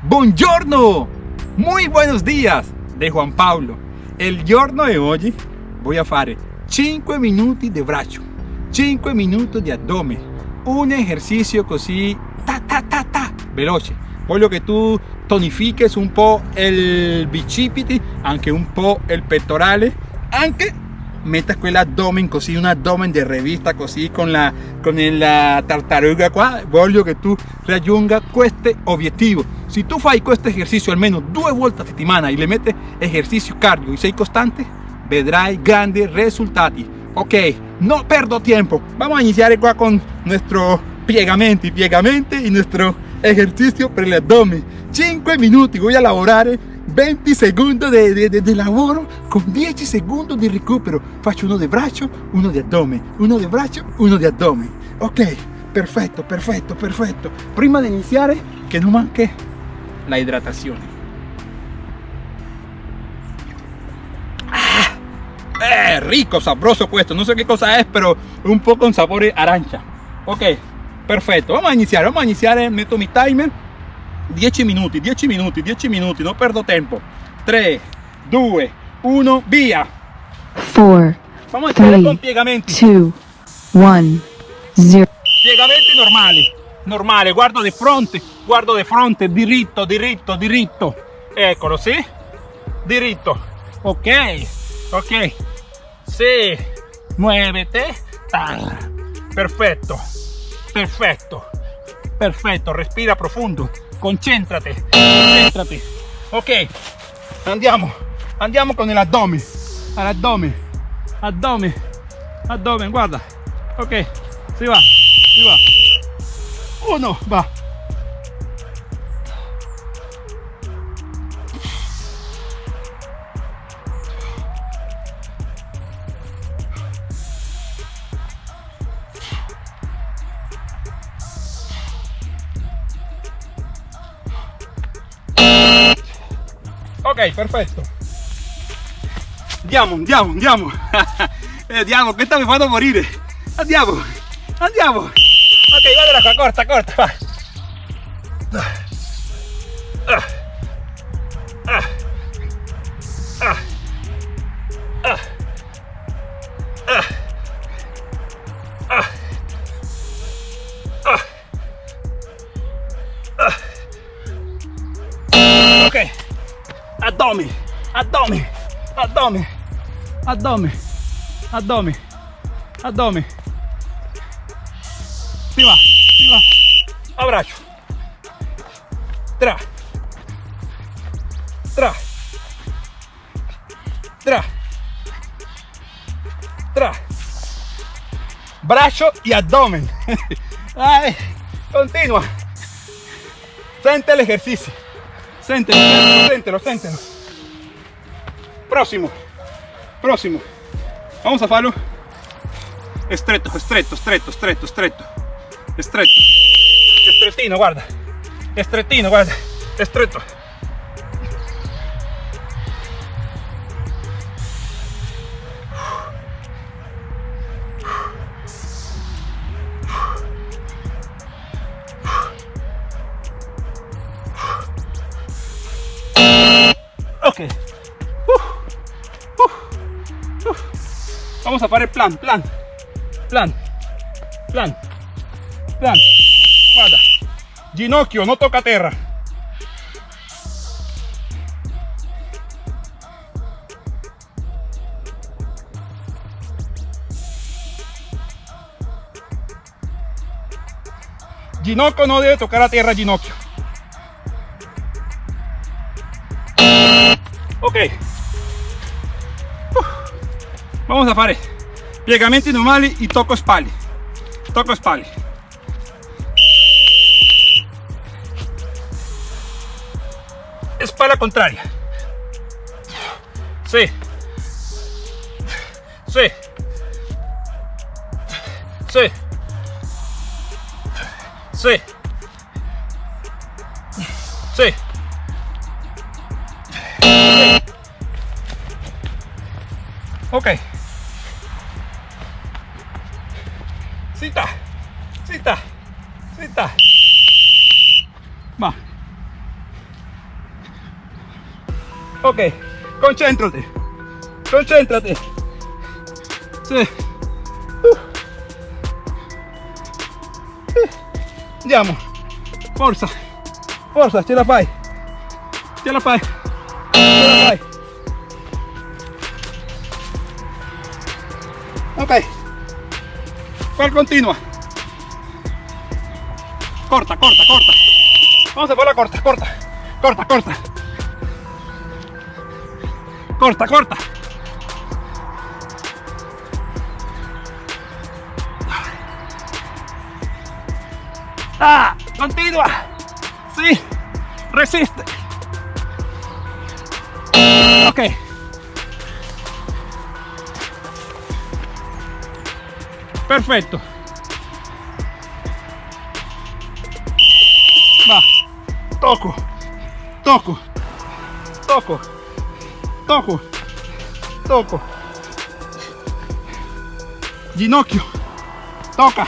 Buongiorno, muy buenos días de Juan Pablo. El giorno de hoy voy a fare 5 minuti de braccio, 5 minuti di addome, un ejercicio così ta ta ta ta, veloce. Voglio che tu tonifiques un po' il bicipiti, anche un po' il pettorale, meta escuela abdomen, cosí un abdomen de revista, cosí con la, con el, la tartaruga, voglio que tú rayunga cueste objetivo. Si tú fai este ejercicio al menos dos vueltas a semana y le metes ejercicio cardio y sei constante, vedrai grandi risultati. Ok, no perdo tiempo. Vamos a iniciar igual con nuestro piegamento y piegamento y nuestro ejercicio per el abdomen. 5 minutos y voy a elaborar 20 secondi di, di, di, lavoro con 10 secondi di recupero. Faccio uno di braccio, uno di addome, uno di braccio, uno di addome. Ok, perfetto, perfetto, perfetto. Prima di iniziare, che non manchi la hidratazione. Ah, eh, rico, sabroso questo. No sé qué cosa es, pero un po' con sapore arancia. Ok, perfetto. Vamos a iniziare, vamos a iniziare. Metto mi timer 10 minuti, 10 minuti, 10 minuti, non perdo tempo. 3, 2, 1, via. 4, Vamos a iniziare 3, con piegamenti. 2, 1, 0. Piegamenti normali. Normale, guardo di fronte, guardo di fronte, diritto, diritto, diritto. Eccolo, sì? Diritto. Ok, ok. Sì, muévete. Ah, Perfetto, perfetto, perfetto. Respira profondo. Concentrate, concentrate. Ok, andiamo, andiamo con l'addome. All'addome, addome, addome, guarda. Ok, si va, si va. Uno, va. Ok, perfetto. Andiamo, andiamo, andiamo. Eh, andiamo, questa mi fanno morire. Andiamo, andiamo. Ok, guarda qua, corta, corta, va. Ah. Ah. Ah. abdomen, abdomen, abdomen, abdomen, abdomen, abdomen. Pila, pila, abraço. Tra, tra, tra, tra. Brazo y abdomen. Ay, continua. Sente el ejercicio. Séntelo, séntelo, séntelo. Próximo. Próximo. Vamos a falo. Estreto, estreto, estreto, estreto, estreto. Estreto. Estretino, guarda. Estretino, guarda. Estreto. Vamos a fare plan, plan, plan, plan, plan. Guarda. Ginocchio, no toca terra. Ginocchio no debe tocar a tierra, ginocchio. Ok. Vamos a fare piegamenti normali e tocco spalle. Tocco spalle. Espalda contraria. Sí. Sí. Sí. Sí. Sí. Ok. Cita. Cita. Cita. Va. Ok, concéntrate. Concéntrate. Sì. Uh. Andiamo. Forza. Forza, ce la fai. Ce la fai. Ce la fai. Ok. ¿Cuál continua? Corta, corta, corta. Vamos a por la corta, corta. Corta, corta. Corta, corta. Ah, continua. Sí. Resiste. Ok. Perfecto. Va. Toco. Toco. Toco. Toco. Toco. Ginocchio. Toca.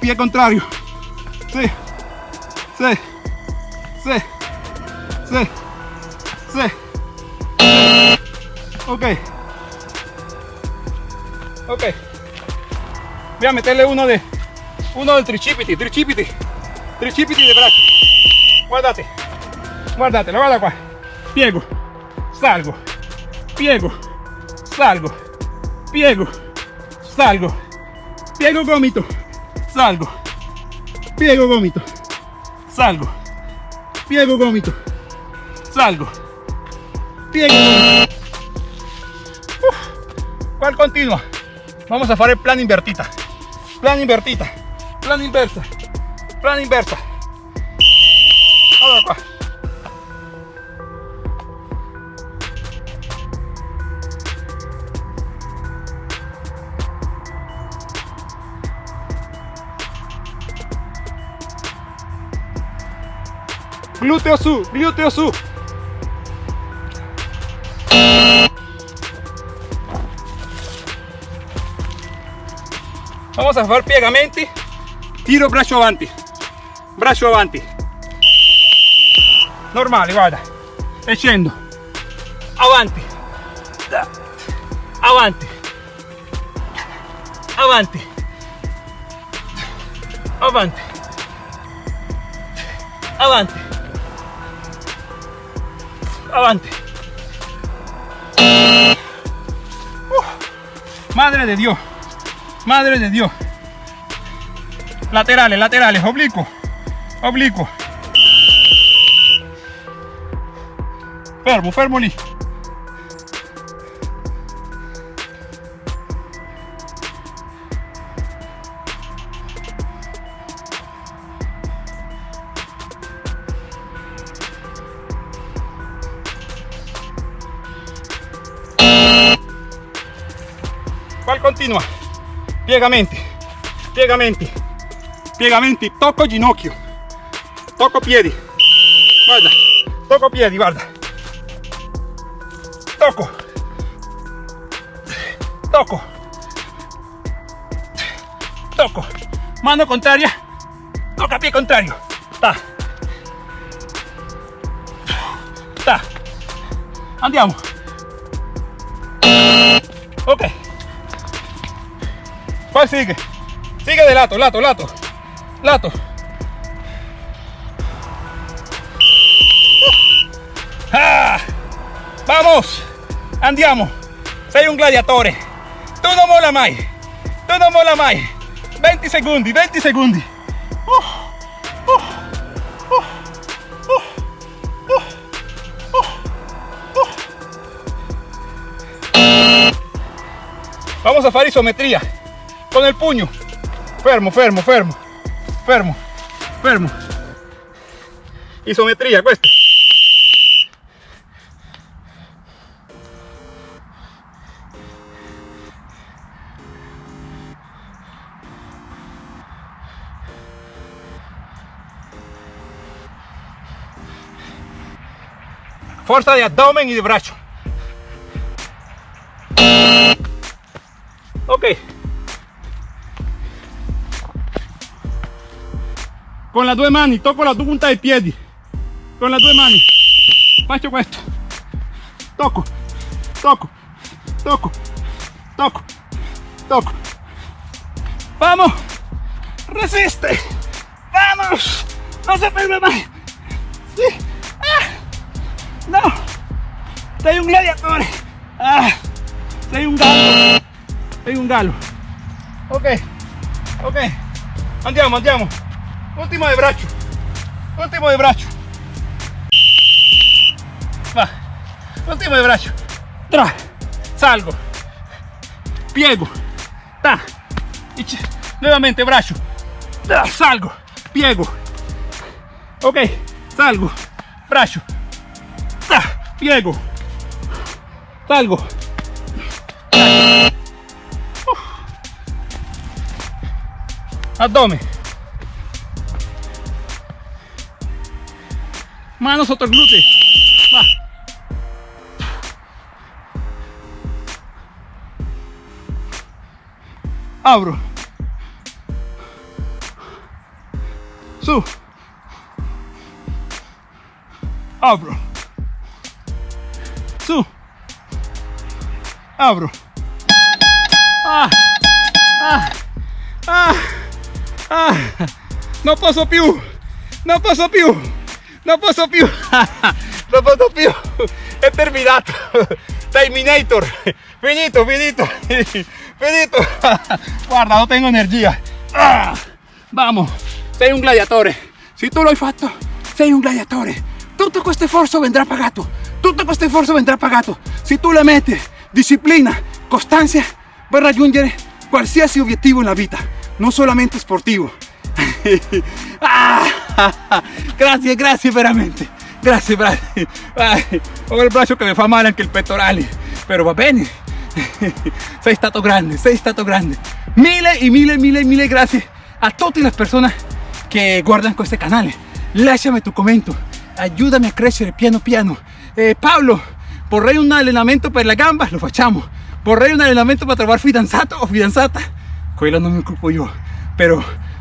Pie contrario. Sí. Sí. Sí. Sí. Sí. Ok. Ok. Voy a meterle uno de uno del tricipiti, tricipiti, tricipiti de brazo. Guardate, guardate, lo guarda qua. Piego, salgo, piego, salgo, piego, salgo, piego gomito, salgo, piego gomito, salgo, piego gomito, salgo, piego gomito. ¿Cuál continua? Vamos a fare el plan invertita. Plan invertita. Plan inversa. Plan inversa. Allora qua. Glúteo su, glúteo su. Vamos a fare piegamenti. Tiro braccio avanti. Braccio avanti. Normale, guarda. E scendo. Avanti. Avanti. Avanti. Avanti. Avanti. Avanti. Uh, madre de Dios. Madre de Dios. Laterales, laterales, oblicuo. Oblicuo. Fermo, fermo lì. ¿Cuál continua? Piegamenti, piegamenti, piegamenti, tocco ginocchio, tocco piedi, guarda, tocco piedi, guarda, tocco, tocco, tocco, mano contraria, tocca pie contrario, ta, ta, andiamo, ok. ¿Cuál sigue? Sigue de lato, lato, lato. Lato. Ah, vamos. Andiamo. Sei un gladiatore. Tu non mola mai. Tu non mola mai. 20 secondi, 20 secondi. Uh, uh, Vamos a fare isometría con el puño. Fermo, fermo, fermo, fermo, fermo. Isometría, questo. Fuerza de abdomen y de brazo. Con le due mani tocco la punta dei piedi con le due mani faccio questo Tocco, tocco, tocco, tocco, tocco. Vamos, resiste. Vamos, no se ferme más. Sí. Ah. No, sei un gladiatore. Ah. Sei un gallo. Sei un gallo. Ok, ok. Andiamo, andiamo. Ultimo de braccio. Ultimo de braccio. Va. Ultimo de braccio. Tra. Salgo. Piego. Ta. Y nuevamente braccio. Ta, Salgo. Piego. Ok. Salgo. Braccio. Ta, Piego. Salgo. Abdomen. Manos otro glúteo. Va. Abro. Su. Abro. Su. Abro. Ah. Ah. Ah. Ah, non posso più, non posso più, non posso più, non posso più, è terminato, Terminator, finito, finito, finito, guarda, non tengo energia, ah, vamos, sei un gladiatore, se tu l'hai fatto, sei un gladiatore, tutto questo sforzo vendrà pagato, tutto questo sforzo vendrà pagato, se tu le metti disciplina, costanza, puoi raggiungere qualsiasi obiettivo nella vita, non solamente sportivo. Ah, grazie, grazie veramente. Grazie, grazie. Ai, ho il braccio che mi fa male anche il pettorale, però va bene. Sei stato grande, sei stato grande. Mille e mille, mille, mille grazie a tutte le persone che guardano questo canale. Lasciami tu commento, aiutami a crescere piano piano. Eh, Paolo, vorrei un allenamento per la gamba, lo facciamo. Vorrei un allenamento per trovare fidanzato o fidanzata, quello non mi occupo io, però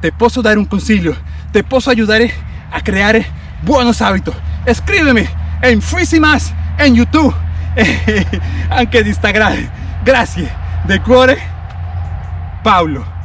te posso dare un consiglio, te posso aiutare a creare buenos hábitos. Scrivimi in Frisimas in YouTube e anche di Instagram. Grazie, de cuore, Paolo.